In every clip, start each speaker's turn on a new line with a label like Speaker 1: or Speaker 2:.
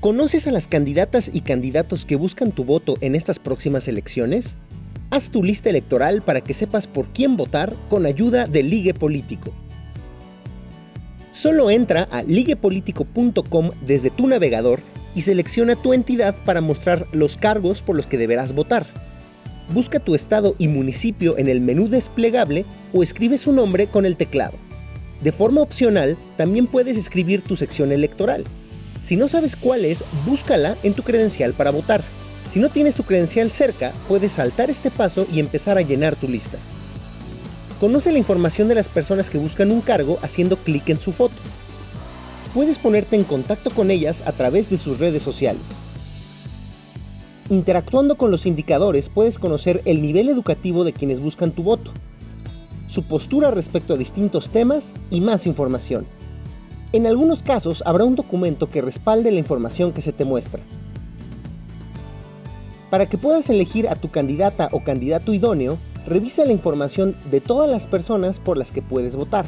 Speaker 1: ¿Conoces a las candidatas y candidatos que buscan tu voto en estas próximas elecciones? Haz tu lista electoral para que sepas por quién votar con ayuda de Ligue Político. Solo entra a liguepolitico.com desde tu navegador y selecciona tu entidad para mostrar los cargos por los que deberás votar. Busca tu estado y municipio en el menú desplegable o escribe su nombre con el teclado. De forma opcional, también puedes escribir tu sección electoral. Si no sabes cuál es, búscala en tu credencial para votar. Si no tienes tu credencial cerca, puedes saltar este paso y empezar a llenar tu lista. Conoce la información de las personas que buscan un cargo haciendo clic en su foto. Puedes ponerte en contacto con ellas a través de sus redes sociales. Interactuando con los indicadores puedes conocer el nivel educativo de quienes buscan tu voto, su postura respecto a distintos temas y más información. En algunos casos habrá un documento que respalde la información que se te muestra. Para que puedas elegir a tu candidata o candidato idóneo, revisa la información de todas las personas por las que puedes votar.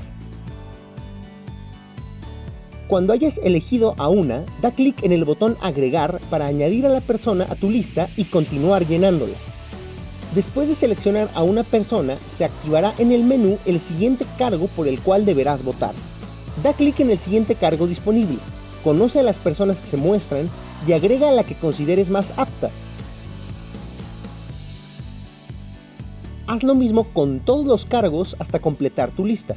Speaker 1: Cuando hayas elegido a una, da clic en el botón Agregar para añadir a la persona a tu lista y continuar llenándola. Después de seleccionar a una persona, se activará en el menú el siguiente cargo por el cual deberás votar. Da clic en el siguiente cargo disponible, conoce a las personas que se muestran y agrega a la que consideres más apta. Haz lo mismo con todos los cargos hasta completar tu lista.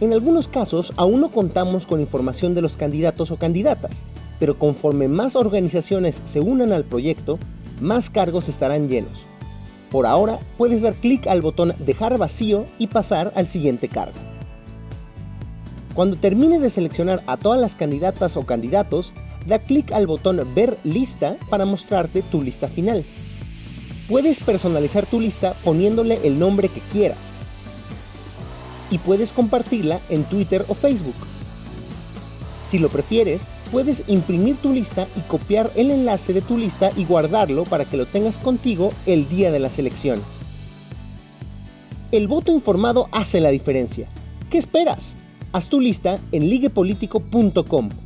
Speaker 1: En algunos casos aún no contamos con información de los candidatos o candidatas, pero conforme más organizaciones se unan al proyecto, más cargos estarán llenos. Por ahora, puedes dar clic al botón Dejar vacío y pasar al siguiente cargo. Cuando termines de seleccionar a todas las candidatas o candidatos, da clic al botón Ver lista para mostrarte tu lista final. Puedes personalizar tu lista poniéndole el nombre que quieras, y puedes compartirla en Twitter o Facebook. Si lo prefieres, puedes imprimir tu lista y copiar el enlace de tu lista y guardarlo para que lo tengas contigo el día de las elecciones. El voto informado hace la diferencia. ¿Qué esperas? Haz tu lista en liguepolitico.com